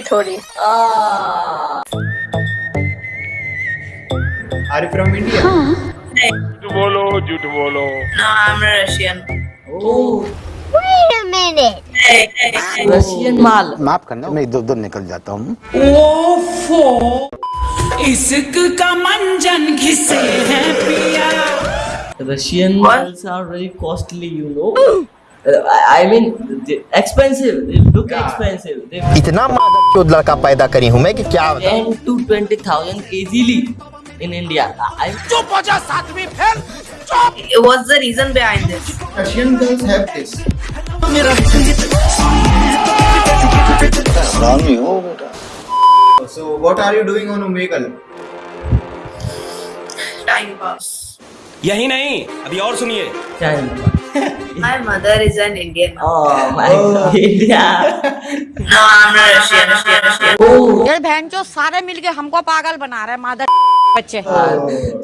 थोड़ी Are you from India? झूठ बोलो झूठ बोलो No, I'm Russian. Wait a minute. Hey, hey, hey. Russian माल माफ़ करना मैं इधर उधर निकल जाता हूँ इश्क का मंजन घिसे है पिया Russian What? Malls are very costly you know I mean इतना लड़का पैदा करी हूँ मैं कि क्या two twenty thousand easily in India reason behind So यही नहीं अभी और सुनिए। क्या pass. My mother is an Indian. oh my oh. god. India. No, I'm not Russian. Russian, Russian. oh. ये बहन जो सारे मिलके हमको पागल बना रहे हैं मादर बच्चे।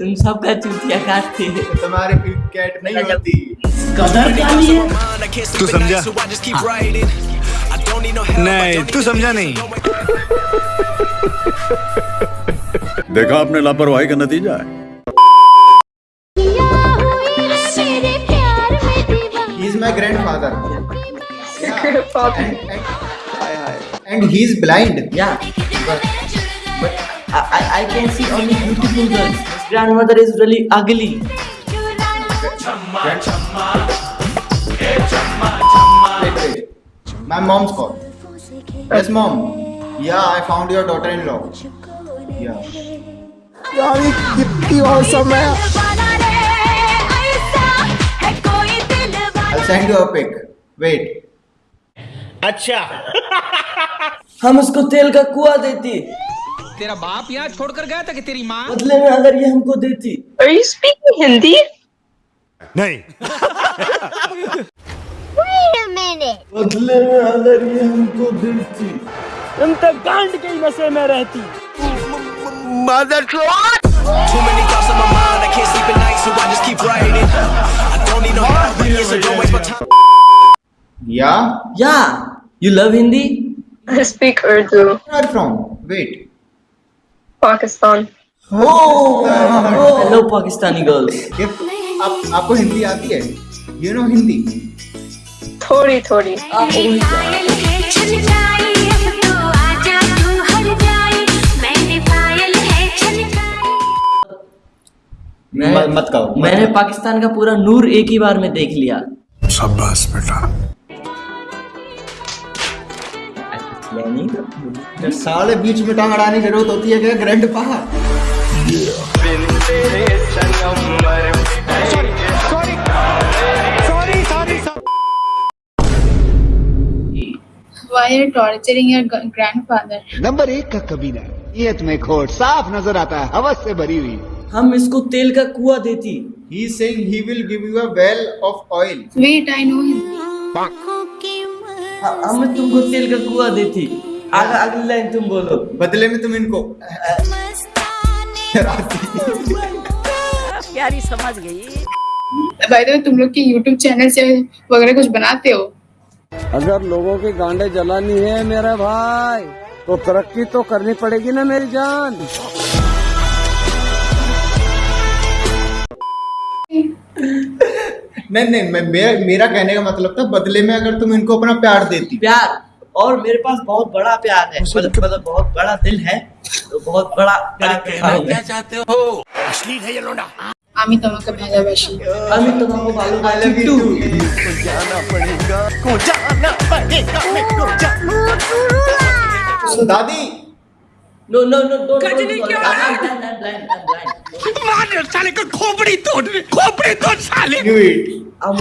तुम सबका चूतिया काटती है। तुम्हारे कैट नहीं होती। कदर क्या लिए तू समझा? नहीं तू समझा नहीं। देखा आपने लापरवाही का नतीजा है। my grandfather. Grandfather. And, and, and he is blind. yeah but, but I, I I can see only beautiful girls his grandmother is really ugly Wait, wait. My mom's call. Yes, mom. Yeah, I found your daughter-in-law. Yeah. दीवाना रे ऐसा send you a pic. Wait. हम उसको तेल का कुआ देती तेरा बाप यहाँ छोड़कर गया था कि तेरी माँ बदले में अगर ये हमको देती Are you speaking Hindi? नहीं Wait a minute. बदले में अगर ये हमको देती तुम तो गांड के नशे में रहती Mother Too many thoughts on my mind, I can't sleep at night, so I just keep writing. I don't need no help, so don't waste my time. Yeah. yeah you love hindi I speak Urdu. Where are you from? Wait. Pakistan. oh, oh hello pakistani girls ये आप आपको हिंदी आती है? You know Hindi? थोड़ी थोड़ी पायल मैं मत- मत कहो। मैंने पाकिस्तान का पूरा नूर एक ही बार में देख लिया। शाबाश बेटा। ये साले बीच में टांग अड़ाने की ज़रूरत होती है क्या ग्रैंड पा Why are you torturing your grandfather? Number एक का कबीना नियत में खोट साफ़ नज़र आता है हवस से भरी हुई। हम इसको तेल का कुआ देती। He is saying he will give you a well of oil. Wait, I know Hindi. ह- हम तुमको तेल का कुआ देती। आग, अगली लाइन तुम बोलो। बदले में तुम इनको। प्यारी समझ गई। The way, तुम लोग के YouTube चैनल से वगैरह कुछ बनाते हो? अगर लोगों के गांडे जलानी है मेरा भाई तो तरक्की तो करनी पड़ेगी ना मेरी जान। नहीं नहीं मैं मेरा मेरा कहने का मतलब था बदले में अगर तुम इनको अपना प्यार देती प्यार और मेरे पास बहुत बड़ा प्यार है मतलब मतलब बहुत बड़ा दिल है तो बहुत बड़ा प्यार करता हूं मैं। আমি তোমাকে ভালোবাসি আমি তোমাকে ভালোবাসি টু So, दादी no no no don't Ghajini क्यों आ रहा है? ब्लाइंड मार साले को खोपड़ी तोड़ खोपड़ी तोड़ साले knew it. हम